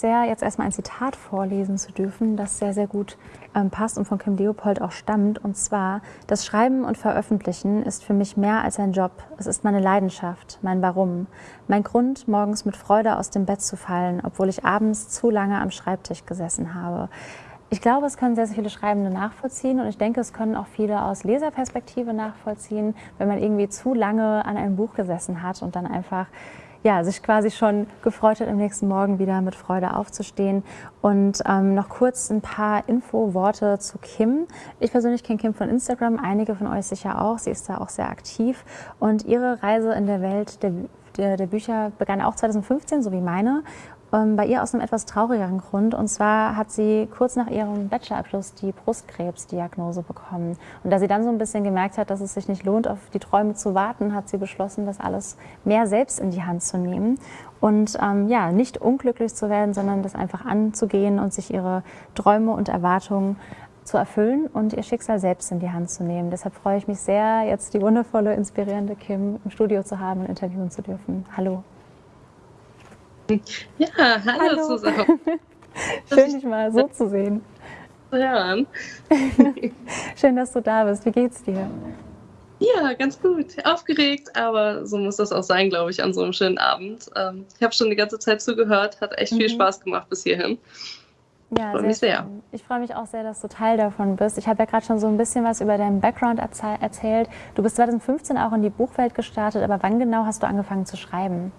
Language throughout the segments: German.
sehr, jetzt erstmal ein Zitat vorlesen zu dürfen, das sehr, sehr gut ähm, passt und von Kim Leopold auch stammt. Und zwar, das Schreiben und Veröffentlichen ist für mich mehr als ein Job. Es ist meine Leidenschaft, mein Warum, mein Grund, morgens mit Freude aus dem Bett zu fallen, obwohl ich abends zu lange am Schreibtisch gesessen habe. Ich glaube, es können sehr, sehr viele Schreibende nachvollziehen und ich denke, es können auch viele aus Leserperspektive nachvollziehen, wenn man irgendwie zu lange an einem Buch gesessen hat und dann einfach ja, sich quasi schon gefreut hat, am nächsten Morgen wieder mit Freude aufzustehen. Und ähm, noch kurz ein paar Infoworte zu Kim. Ich persönlich kenne Kim von Instagram, einige von euch sicher auch. Sie ist da auch sehr aktiv. Und ihre Reise in der Welt der, der, Bücher begann auch 2015, so wie meine bei ihr aus einem etwas traurigeren Grund. Und zwar hat sie kurz nach ihrem Bachelorabschluss die Brustkrebsdiagnose bekommen. Und da sie dann so ein bisschen gemerkt hat, dass es sich nicht lohnt, auf die Träume zu warten, hat sie beschlossen, das alles mehr selbst in die Hand zu nehmen. Und ähm, ja, nicht unglücklich zu werden, sondern das einfach anzugehen und sich ihre Träume und Erwartungen zu erfüllen und ihr Schicksal selbst in die Hand zu nehmen. Deshalb freue ich mich sehr, jetzt die wundervolle, inspirierende Kim im Studio zu haben und interviewen zu dürfen. Hallo. Ja, hallo, hallo. zusammen. Schön, dich mal so zu sehen. Ja. Schön, dass du da bist. Wie geht's dir? Ja, ganz gut. Aufgeregt, aber so muss das auch sein, glaube ich, an so einem schönen Abend. Ähm, ich habe schon die ganze Zeit zugehört, hat echt viel mhm. Spaß gemacht bis hierhin. Ja, freue mich sehr. Ich freue mich auch sehr, dass du Teil davon bist. Ich habe ja gerade schon so ein bisschen was über deinen Background erzählt. Du bist 2015 auch in die Buchwelt gestartet, aber wann genau hast du angefangen zu schreiben?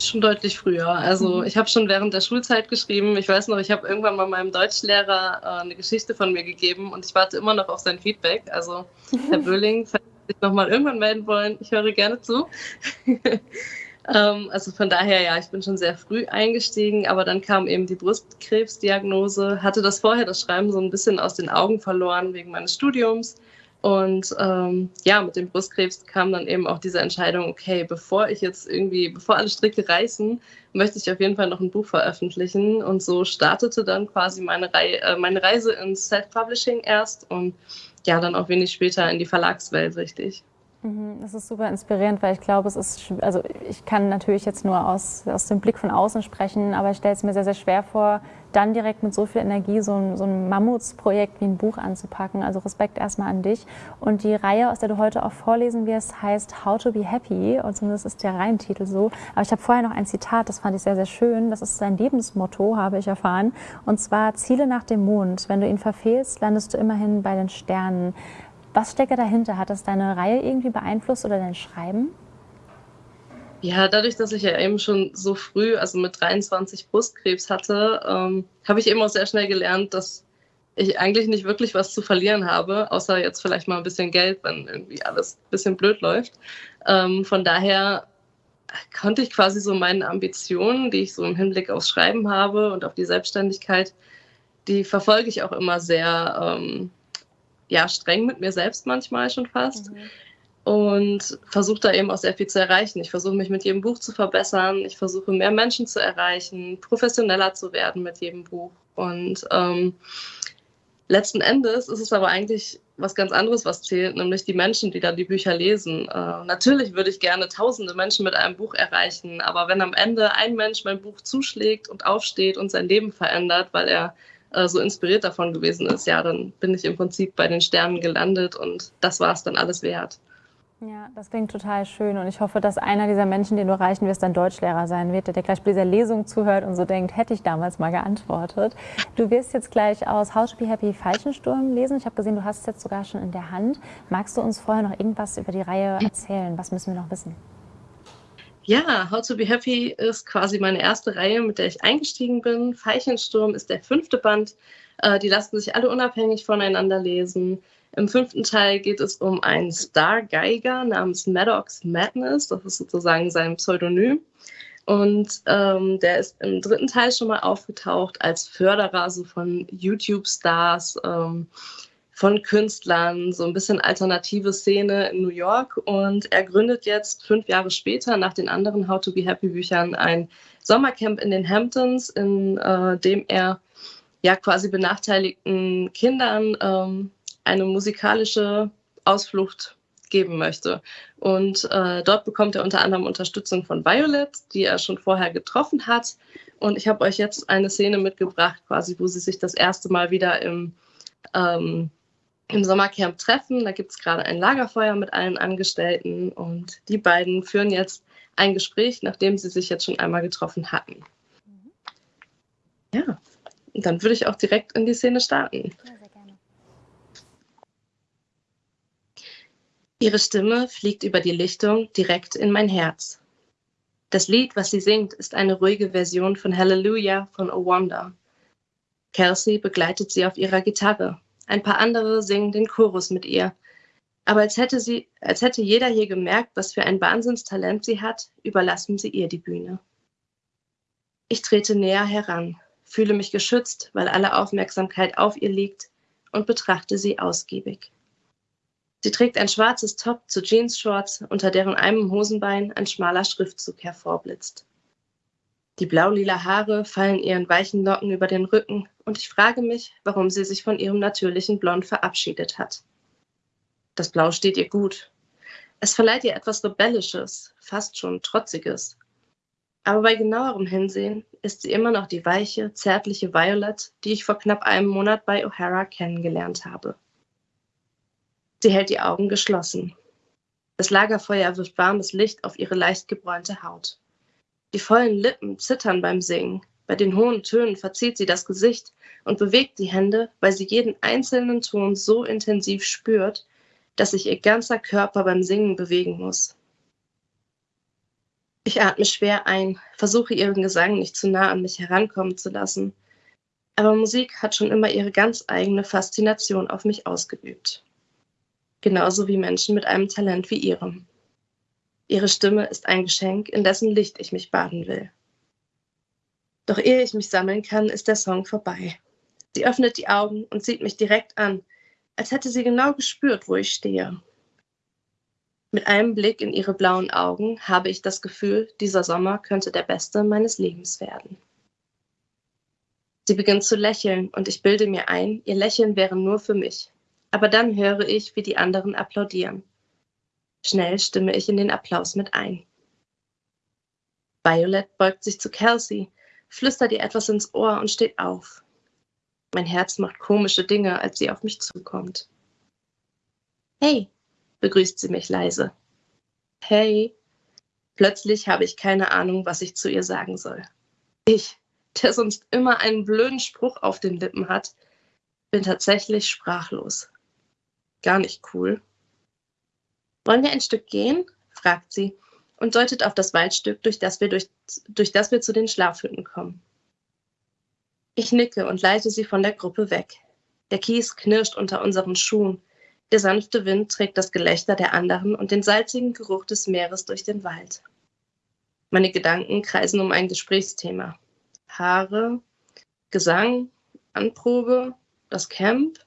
Schon deutlich früher. Also mhm. ich habe schon während der Schulzeit geschrieben. Ich weiß noch, ich habe irgendwann mal meinem Deutschlehrer äh, eine Geschichte von mir gegeben und ich warte immer noch auf sein Feedback. Also Herr Böhling, falls Sie sich nochmal irgendwann melden wollen, ich höre gerne zu. ähm, also von daher, ja, ich bin schon sehr früh eingestiegen, aber dann kam eben die Brustkrebsdiagnose, hatte das vorher, das Schreiben, so ein bisschen aus den Augen verloren wegen meines Studiums und ähm, ja, mit dem Brustkrebs kam dann eben auch diese Entscheidung, okay, bevor ich jetzt irgendwie, bevor alle Stricke reißen, möchte ich auf jeden Fall noch ein Buch veröffentlichen. Und so startete dann quasi meine, Rei äh, meine Reise ins Self-Publishing erst und ja, dann auch wenig später in die Verlagswelt, richtig. Mhm, das ist super inspirierend, weil ich glaube, es ist, also ich kann natürlich jetzt nur aus, aus dem Blick von außen sprechen, aber ich stelle es mir sehr, sehr schwer vor, dann direkt mit so viel Energie so ein, so ein Mammutsprojekt wie ein Buch anzupacken. Also Respekt erstmal an dich. Und die Reihe, aus der du heute auch vorlesen wirst, heißt How to be Happy. Und zumindest ist der Reihentitel so. Aber ich habe vorher noch ein Zitat, das fand ich sehr, sehr schön. Das ist sein Lebensmotto, habe ich erfahren. Und zwar Ziele nach dem Mond. Wenn du ihn verfehlst, landest du immerhin bei den Sternen. Was steckt dahinter? Hat das deine Reihe irgendwie beeinflusst oder dein Schreiben? Ja, dadurch, dass ich ja eben schon so früh, also mit 23 Brustkrebs hatte, ähm, habe ich eben auch sehr schnell gelernt, dass ich eigentlich nicht wirklich was zu verlieren habe, außer jetzt vielleicht mal ein bisschen Geld, wenn irgendwie alles ein bisschen blöd läuft. Ähm, von daher konnte ich quasi so meine Ambitionen, die ich so im Hinblick aufs Schreiben habe und auf die Selbstständigkeit, die verfolge ich auch immer sehr ähm, ja, streng mit mir selbst manchmal schon fast. Mhm und versuche da eben auch sehr viel zu erreichen. Ich versuche mich mit jedem Buch zu verbessern. Ich versuche mehr Menschen zu erreichen, professioneller zu werden mit jedem Buch. Und ähm, letzten Endes ist es aber eigentlich was ganz anderes, was zählt, nämlich die Menschen, die dann die Bücher lesen. Äh, natürlich würde ich gerne tausende Menschen mit einem Buch erreichen, aber wenn am Ende ein Mensch mein Buch zuschlägt und aufsteht und sein Leben verändert, weil er äh, so inspiriert davon gewesen ist, ja, dann bin ich im Prinzip bei den Sternen gelandet und das war es dann alles wert. Ja, das klingt total schön und ich hoffe, dass einer dieser Menschen, den du erreichen wirst, dein Deutschlehrer sein wird, der gleich bei dieser Lesung zuhört und so denkt, hätte ich damals mal geantwortet. Du wirst jetzt gleich aus How Happy Falschensturm lesen. Ich habe gesehen, du hast es jetzt sogar schon in der Hand. Magst du uns vorher noch irgendwas über die Reihe erzählen? Was müssen wir noch wissen? Ja, How to be Happy ist quasi meine erste Reihe, mit der ich eingestiegen bin. Veilchensturm ist der fünfte Band. Äh, die lassen sich alle unabhängig voneinander lesen. Im fünften Teil geht es um einen Star-Geiger namens Maddox Madness. Das ist sozusagen sein Pseudonym. Und ähm, der ist im dritten Teil schon mal aufgetaucht als Förderer so von YouTube-Stars, ähm, von Künstlern, so ein bisschen alternative Szene in New York. Und er gründet jetzt fünf Jahre später nach den anderen How to Be Happy Büchern ein Sommercamp in den Hamptons, in äh, dem er ja quasi benachteiligten Kindern ähm, eine musikalische Ausflucht geben möchte. Und äh, dort bekommt er unter anderem Unterstützung von Violet, die er schon vorher getroffen hat. Und ich habe euch jetzt eine Szene mitgebracht, quasi, wo sie sich das erste Mal wieder im, ähm, im Sommercamp treffen. Da gibt es gerade ein Lagerfeuer mit allen Angestellten und die beiden führen jetzt ein Gespräch, nachdem sie sich jetzt schon einmal getroffen hatten. Mhm. Ja, und dann würde ich auch direkt in die Szene starten. Ja, sehr gerne. Ihre Stimme fliegt über die Lichtung direkt in mein Herz. Das Lied, was sie singt, ist eine ruhige Version von Hallelujah von O Wonder. Kelsey begleitet sie auf ihrer Gitarre. Ein paar andere singen den Chorus mit ihr. Aber als hätte, sie, als hätte jeder hier gemerkt, was für ein Wahnsinnstalent sie hat, überlassen sie ihr die Bühne. Ich trete näher heran, fühle mich geschützt, weil alle Aufmerksamkeit auf ihr liegt und betrachte sie ausgiebig. Sie trägt ein schwarzes Top zu Jeans-Shorts, unter deren einem Hosenbein ein schmaler Schriftzug hervorblitzt. Die blau-lila Haare fallen ihren weichen Locken über den Rücken und ich frage mich, warum sie sich von ihrem natürlichen Blond verabschiedet hat. Das Blau steht ihr gut. Es verleiht ihr etwas Rebellisches, fast schon Trotziges. Aber bei genauerem Hinsehen ist sie immer noch die weiche, zärtliche Violet, die ich vor knapp einem Monat bei O'Hara kennengelernt habe. Sie hält die Augen geschlossen. Das Lagerfeuer wirft warmes Licht auf ihre leicht gebräunte Haut. Die vollen Lippen zittern beim Singen. Bei den hohen Tönen verzieht sie das Gesicht und bewegt die Hände, weil sie jeden einzelnen Ton so intensiv spürt, dass sich ihr ganzer Körper beim Singen bewegen muss. Ich atme schwer ein, versuche ihren Gesang nicht zu nah an mich herankommen zu lassen. Aber Musik hat schon immer ihre ganz eigene Faszination auf mich ausgeübt. Genauso wie Menschen mit einem Talent wie ihrem. Ihre Stimme ist ein Geschenk, in dessen Licht ich mich baden will. Doch ehe ich mich sammeln kann, ist der Song vorbei. Sie öffnet die Augen und sieht mich direkt an, als hätte sie genau gespürt, wo ich stehe. Mit einem Blick in ihre blauen Augen habe ich das Gefühl, dieser Sommer könnte der beste meines Lebens werden. Sie beginnt zu lächeln und ich bilde mir ein, ihr Lächeln wäre nur für mich. Aber dann höre ich, wie die anderen applaudieren. Schnell stimme ich in den Applaus mit ein. Violet beugt sich zu Kelsey, flüstert ihr etwas ins Ohr und steht auf. Mein Herz macht komische Dinge, als sie auf mich zukommt. Hey, begrüßt sie mich leise. Hey. Plötzlich habe ich keine Ahnung, was ich zu ihr sagen soll. Ich, der sonst immer einen blöden Spruch auf den Lippen hat, bin tatsächlich sprachlos. Gar nicht cool. Wollen wir ein Stück gehen? fragt sie und deutet auf das Waldstück, durch das wir, durch, durch das wir zu den Schlafhütten kommen. Ich nicke und leite sie von der Gruppe weg. Der Kies knirscht unter unseren Schuhen der sanfte Wind trägt das Gelächter der anderen und den salzigen Geruch des Meeres durch den Wald. Meine Gedanken kreisen um ein Gesprächsthema. Haare, Gesang, Anprobe, das Camp.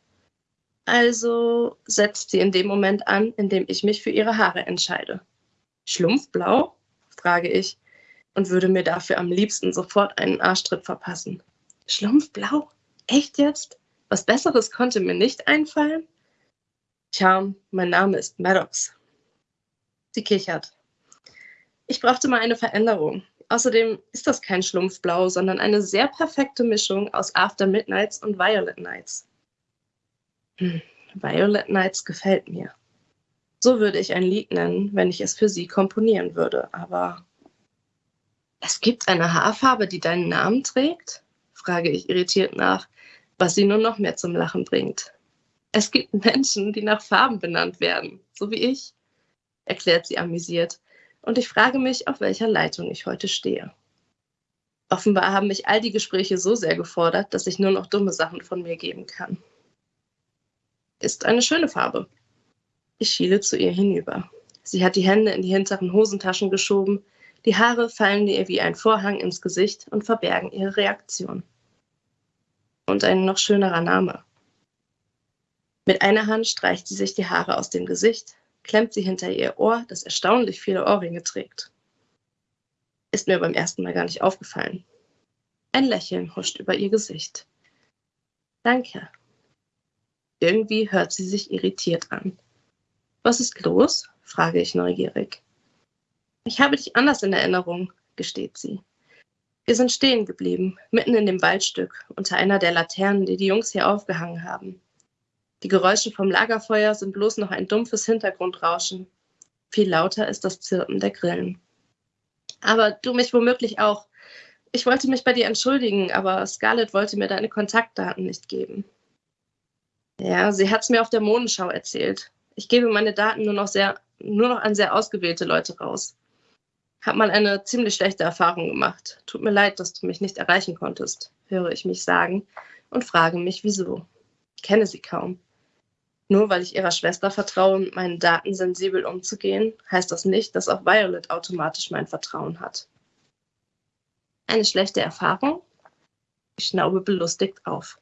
Also setzt sie in dem Moment an, in dem ich mich für ihre Haare entscheide. Schlumpfblau? frage ich und würde mir dafür am liebsten sofort einen Arschtritt verpassen. Schlumpfblau? Echt jetzt? Was Besseres konnte mir nicht einfallen? Tja, mein Name ist Maddox. Sie kichert. Ich brauchte mal eine Veränderung. Außerdem ist das kein Schlumpfblau, sondern eine sehr perfekte Mischung aus After Midnights und Violet Nights. Violet Nights gefällt mir. So würde ich ein Lied nennen, wenn ich es für sie komponieren würde, aber es gibt eine Haarfarbe, die deinen Namen trägt? frage ich irritiert nach, was sie nur noch mehr zum Lachen bringt. Es gibt Menschen, die nach Farben benannt werden, so wie ich, erklärt sie amüsiert. Und ich frage mich, auf welcher Leitung ich heute stehe. Offenbar haben mich all die Gespräche so sehr gefordert, dass ich nur noch dumme Sachen von mir geben kann. Ist eine schöne Farbe. Ich schiele zu ihr hinüber. Sie hat die Hände in die hinteren Hosentaschen geschoben, die Haare fallen ihr wie ein Vorhang ins Gesicht und verbergen ihre Reaktion. Und ein noch schönerer Name. Mit einer Hand streicht sie sich die Haare aus dem Gesicht, klemmt sie hinter ihr Ohr, das erstaunlich viele Ohrringe trägt. Ist mir beim ersten Mal gar nicht aufgefallen. Ein Lächeln huscht über ihr Gesicht. Danke. Irgendwie hört sie sich irritiert an. Was ist los? frage ich neugierig. Ich habe dich anders in Erinnerung, gesteht sie. Wir sind stehen geblieben, mitten in dem Waldstück, unter einer der Laternen, die die Jungs hier aufgehangen haben. Die Geräusche vom Lagerfeuer sind bloß noch ein dumpfes Hintergrundrauschen. Viel lauter ist das Zirpen der Grillen. Aber du mich womöglich auch. Ich wollte mich bei dir entschuldigen, aber Scarlett wollte mir deine Kontaktdaten nicht geben. Ja, sie hat es mir auf der Modenschau erzählt. Ich gebe meine Daten nur noch, sehr, nur noch an sehr ausgewählte Leute raus. Hab mal eine ziemlich schlechte Erfahrung gemacht. Tut mir leid, dass du mich nicht erreichen konntest, höre ich mich sagen und frage mich, wieso. Ich kenne sie kaum. Nur weil ich ihrer Schwester vertraue, mit meinen Daten sensibel umzugehen, heißt das nicht, dass auch Violet automatisch mein Vertrauen hat. Eine schlechte Erfahrung? Ich schnaube belustigt auf.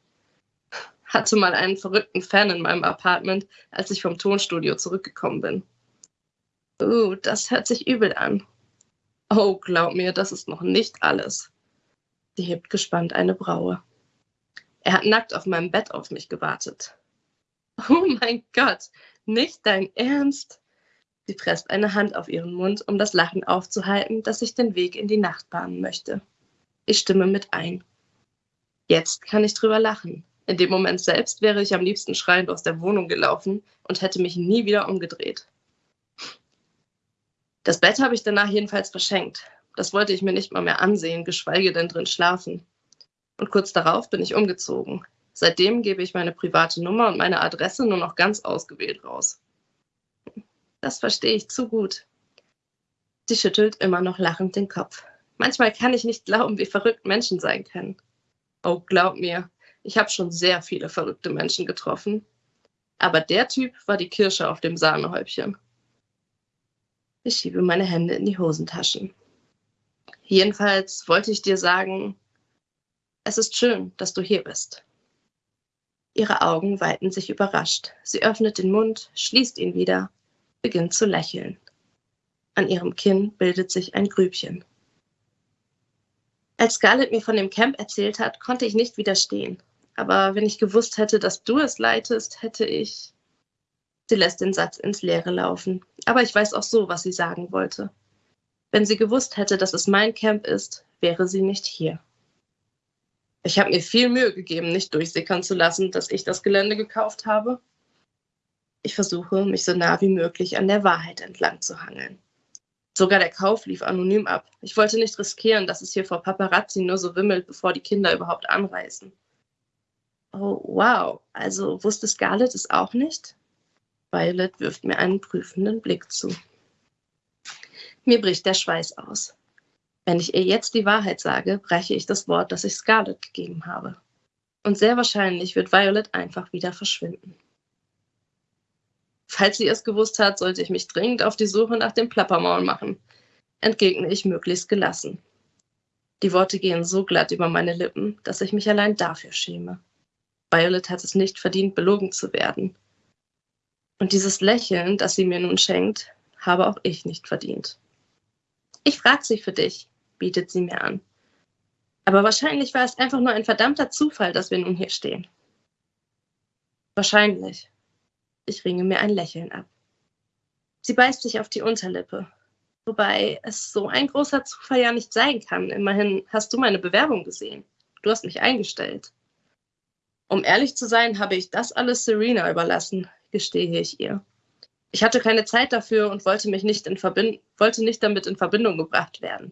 Hatte mal einen verrückten Fan in meinem Apartment, als ich vom Tonstudio zurückgekommen bin. Uh, das hört sich übel an. Oh, glaub mir, das ist noch nicht alles. Sie hebt gespannt eine Braue. Er hat nackt auf meinem Bett auf mich gewartet. Oh mein Gott, nicht dein Ernst? Sie presst eine Hand auf ihren Mund, um das Lachen aufzuhalten, das sich den Weg in die Nacht bahnen möchte. Ich stimme mit ein. Jetzt kann ich drüber lachen. In dem Moment selbst wäre ich am liebsten schreiend aus der Wohnung gelaufen und hätte mich nie wieder umgedreht. Das Bett habe ich danach jedenfalls verschenkt. Das wollte ich mir nicht mal mehr ansehen, geschweige denn drin schlafen. Und kurz darauf bin ich umgezogen. Seitdem gebe ich meine private Nummer und meine Adresse nur noch ganz ausgewählt raus. Das verstehe ich zu gut. Sie schüttelt immer noch lachend den Kopf. Manchmal kann ich nicht glauben, wie verrückt Menschen sein können. Oh, glaub mir, ich habe schon sehr viele verrückte Menschen getroffen. Aber der Typ war die Kirsche auf dem Sahnehäubchen. Ich schiebe meine Hände in die Hosentaschen. Jedenfalls wollte ich dir sagen, es ist schön, dass du hier bist. Ihre Augen weiten sich überrascht. Sie öffnet den Mund, schließt ihn wieder, beginnt zu lächeln. An ihrem Kinn bildet sich ein Grübchen. Als Scarlett mir von dem Camp erzählt hat, konnte ich nicht widerstehen. Aber wenn ich gewusst hätte, dass du es leitest, hätte ich. Sie lässt den Satz ins Leere laufen. Aber ich weiß auch so, was sie sagen wollte. Wenn sie gewusst hätte, dass es mein Camp ist, wäre sie nicht hier. Ich habe mir viel Mühe gegeben, nicht durchsickern zu lassen, dass ich das Gelände gekauft habe. Ich versuche, mich so nah wie möglich an der Wahrheit entlang zu hangeln. Sogar der Kauf lief anonym ab. Ich wollte nicht riskieren, dass es hier vor Paparazzi nur so wimmelt, bevor die Kinder überhaupt anreisen. Oh, wow. Also wusste Scarlett es auch nicht? Violet wirft mir einen prüfenden Blick zu. Mir bricht der Schweiß aus. Wenn ich ihr jetzt die Wahrheit sage, breche ich das Wort, das ich Scarlett gegeben habe. Und sehr wahrscheinlich wird Violet einfach wieder verschwinden. Falls sie es gewusst hat, sollte ich mich dringend auf die Suche nach dem Plappermaul machen, entgegne ich möglichst gelassen. Die Worte gehen so glatt über meine Lippen, dass ich mich allein dafür schäme. Violet hat es nicht verdient, belogen zu werden. Und dieses Lächeln, das sie mir nun schenkt, habe auch ich nicht verdient. Ich frage sie für dich, bietet sie mir an. Aber wahrscheinlich war es einfach nur ein verdammter Zufall, dass wir nun hier stehen. Wahrscheinlich. Ich ringe mir ein Lächeln ab. Sie beißt sich auf die Unterlippe. Wobei es so ein großer Zufall ja nicht sein kann. Immerhin hast du meine Bewerbung gesehen. Du hast mich eingestellt. Um ehrlich zu sein, habe ich das alles Serena überlassen, gestehe ich ihr. Ich hatte keine Zeit dafür und wollte mich nicht, in wollte nicht damit in Verbindung gebracht werden.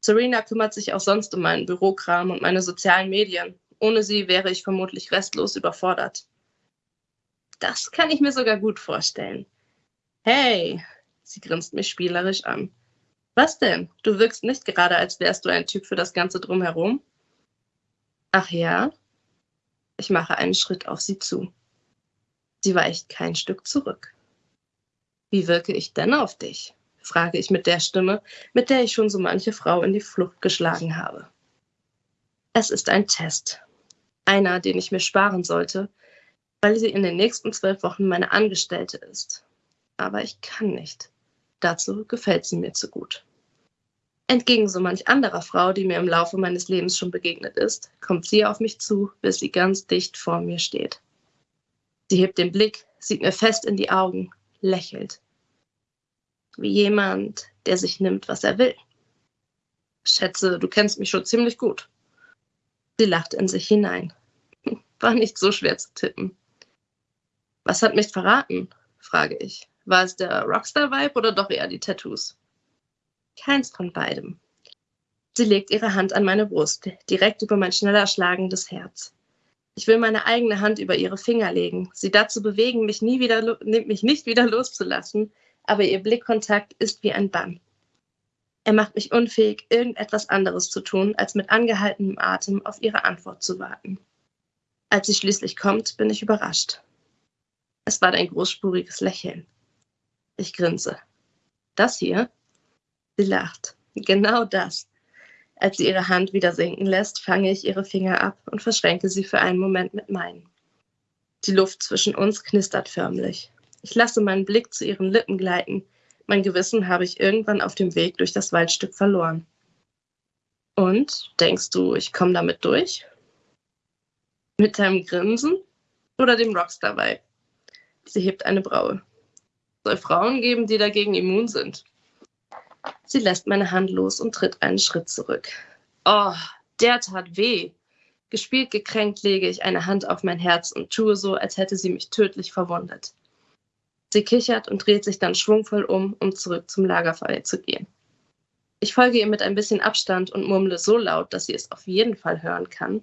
Serena kümmert sich auch sonst um meinen Bürokram und meine sozialen Medien. Ohne sie wäre ich vermutlich restlos überfordert. Das kann ich mir sogar gut vorstellen. Hey, sie grinst mich spielerisch an. Was denn? Du wirkst nicht gerade, als wärst du ein Typ für das Ganze drumherum. Ach ja? Ich mache einen Schritt auf sie zu. Sie weicht kein Stück zurück. Wie wirke ich denn auf dich? frage ich mit der Stimme, mit der ich schon so manche Frau in die Flucht geschlagen habe. Es ist ein Test. Einer, den ich mir sparen sollte, weil sie in den nächsten zwölf Wochen meine Angestellte ist. Aber ich kann nicht. Dazu gefällt sie mir zu gut. Entgegen so manch anderer Frau, die mir im Laufe meines Lebens schon begegnet ist, kommt sie auf mich zu, bis sie ganz dicht vor mir steht. Sie hebt den Blick, sieht mir fest in die Augen, lächelt. Wie jemand, der sich nimmt, was er will. Schätze, du kennst mich schon ziemlich gut. Sie lacht in sich hinein. War nicht so schwer zu tippen. Was hat mich verraten? frage ich. War es der Rockstar-Vibe oder doch eher die Tattoos? Keins von beidem. Sie legt ihre Hand an meine Brust, direkt über mein schneller schlagendes Herz. Ich will meine eigene Hand über ihre Finger legen, sie dazu bewegen, mich, nie wieder, mich nicht wieder loszulassen, aber ihr Blickkontakt ist wie ein Bann. Er macht mich unfähig, irgendetwas anderes zu tun, als mit angehaltenem Atem auf ihre Antwort zu warten. Als sie schließlich kommt, bin ich überrascht. Es war ein großspuriges Lächeln. Ich grinse. Das hier? Sie lacht. Genau das. Als sie ihre Hand wieder sinken lässt, fange ich ihre Finger ab und verschränke sie für einen Moment mit meinen. Die Luft zwischen uns knistert förmlich. Ich lasse meinen Blick zu ihren Lippen gleiten. Mein Gewissen habe ich irgendwann auf dem Weg durch das Waldstück verloren. Und denkst du, ich komme damit durch? Mit deinem Grinsen oder dem Rockstar-Vibe? Sie hebt eine Braue. Soll Frauen geben, die dagegen immun sind? Sie lässt meine Hand los und tritt einen Schritt zurück. Oh, der tat weh. Gespielt gekränkt lege ich eine Hand auf mein Herz und tue so, als hätte sie mich tödlich verwundet. Sie kichert und dreht sich dann schwungvoll um, um zurück zum Lagerfeuer zu gehen. Ich folge ihr mit ein bisschen Abstand und murmle so laut, dass sie es auf jeden Fall hören kann.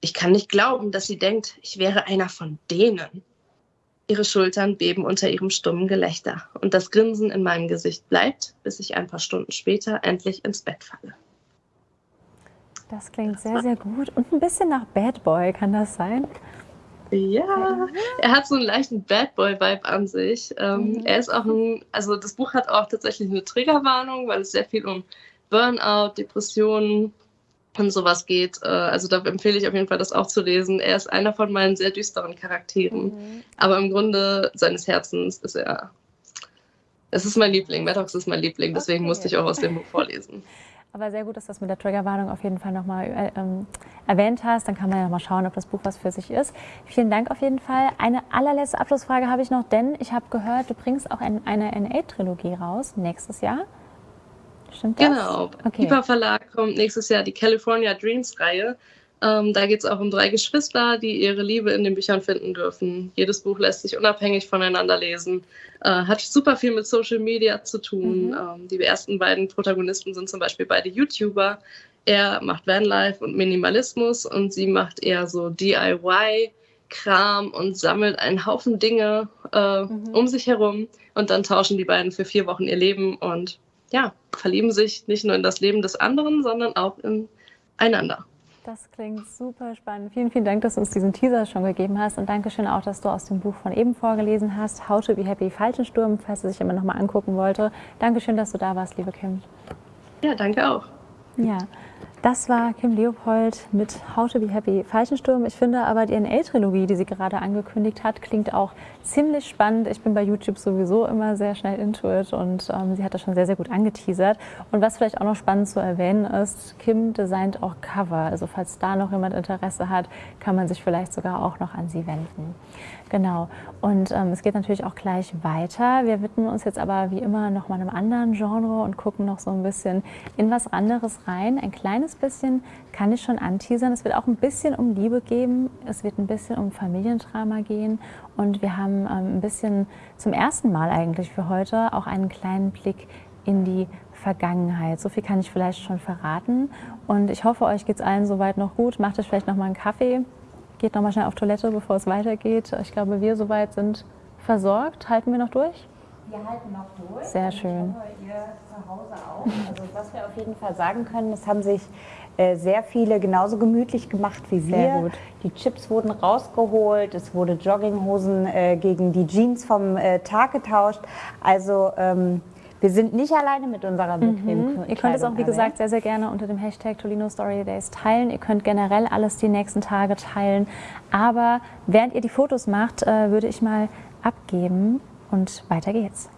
Ich kann nicht glauben, dass sie denkt, ich wäre einer von denen. Ihre Schultern beben unter ihrem stummen Gelächter und das Grinsen in meinem Gesicht bleibt, bis ich ein paar Stunden später endlich ins Bett falle. Das klingt sehr, sehr gut und ein bisschen nach Bad Boy, kann das sein? Ja, er hat so einen leichten Bad Boy-Vibe an sich. Ähm, mhm. Er ist auch ein, also das Buch hat auch tatsächlich eine Triggerwarnung, weil es sehr viel um Burnout, Depressionen, und sowas geht. Äh, also da empfehle ich auf jeden Fall, das auch zu lesen. Er ist einer von meinen sehr düsteren Charakteren. Mhm. Aber im Grunde seines Herzens ist er. Es ist mein Liebling. Maddox ist mein Liebling, deswegen okay. musste ich auch aus dem Buch vorlesen. Aber sehr gut, dass du das mit der Triggerwarnung auf jeden Fall nochmal äh, ähm, erwähnt hast. Dann kann man ja nochmal schauen, ob das Buch was für sich ist. Vielen Dank auf jeden Fall. Eine allerletzte Abschlussfrage habe ich noch, denn ich habe gehört, du bringst auch ein, eine NA-Trilogie raus nächstes Jahr. Stimmt das? Genau. Okay. Piper Verlag kommt nächstes Jahr die California Dreams Reihe. Ähm, da geht es auch um drei Geschwister, die ihre Liebe in den Büchern finden dürfen. Jedes Buch lässt sich unabhängig voneinander lesen. Äh, hat super viel mit Social Media zu tun. Mhm. Ähm, die ersten beiden Protagonisten sind zum Beispiel beide YouTuber. Er macht Vanlife und Minimalismus und sie macht eher so DIY. Kram und sammelt einen Haufen Dinge äh, mhm. um sich herum und dann tauschen die beiden für vier Wochen ihr Leben und ja, verlieben sich nicht nur in das Leben des anderen, sondern auch in einander. Das klingt super spannend. Vielen, vielen Dank, dass du uns diesen Teaser schon gegeben hast und Dankeschön auch, dass du aus dem Buch von eben vorgelesen hast, How to be Happy, Falschensturm, falls du sich immer noch mal angucken wollte. Dankeschön, dass du da warst, liebe Kim. Ja, danke auch. Ja, das war Kim Leopold mit How to be Happy Falschensturm. Ich finde aber die NL-Trilogie, die sie gerade angekündigt hat, klingt auch ziemlich spannend. Ich bin bei YouTube sowieso immer sehr schnell into it und ähm, sie hat das schon sehr, sehr gut angeteasert. Und was vielleicht auch noch spannend zu erwähnen ist, Kim designt auch Cover. Also falls da noch jemand Interesse hat, kann man sich vielleicht sogar auch noch an sie wenden. Genau. Und ähm, es geht natürlich auch gleich weiter. Wir widmen uns jetzt aber wie immer noch mal einem anderen Genre und gucken noch so ein bisschen in was anderes rein. Ein kleines bisschen kann ich schon anteasern. Es wird auch ein bisschen um Liebe geben. Es wird ein bisschen um Familiendrama gehen. Und wir haben ähm, ein bisschen zum ersten Mal eigentlich für heute auch einen kleinen Blick in die Vergangenheit. So viel kann ich vielleicht schon verraten. Und ich hoffe, euch geht es allen soweit noch gut. Macht euch vielleicht noch mal einen Kaffee geht nochmal schnell auf Toilette, bevor es weitergeht. Ich glaube, wir soweit sind versorgt. Halten wir noch durch? Wir halten noch durch. Sehr schön. Ich hoffe, ihr zu Hause auch. Also was wir auf jeden Fall sagen können, es haben sich äh, sehr viele genauso gemütlich gemacht wie wir. Sehr gut. Die Chips wurden rausgeholt, es wurde Jogginghosen äh, gegen die Jeans vom äh, Tag getauscht. Also ähm, wir sind nicht alleine mit unserer bequemen mhm. Ihr könnt es auch, wie gesagt, sehr, sehr gerne unter dem Hashtag Tolino Story Days teilen. Ihr könnt generell alles die nächsten Tage teilen. Aber während ihr die Fotos macht, äh, würde ich mal abgeben und weiter geht's.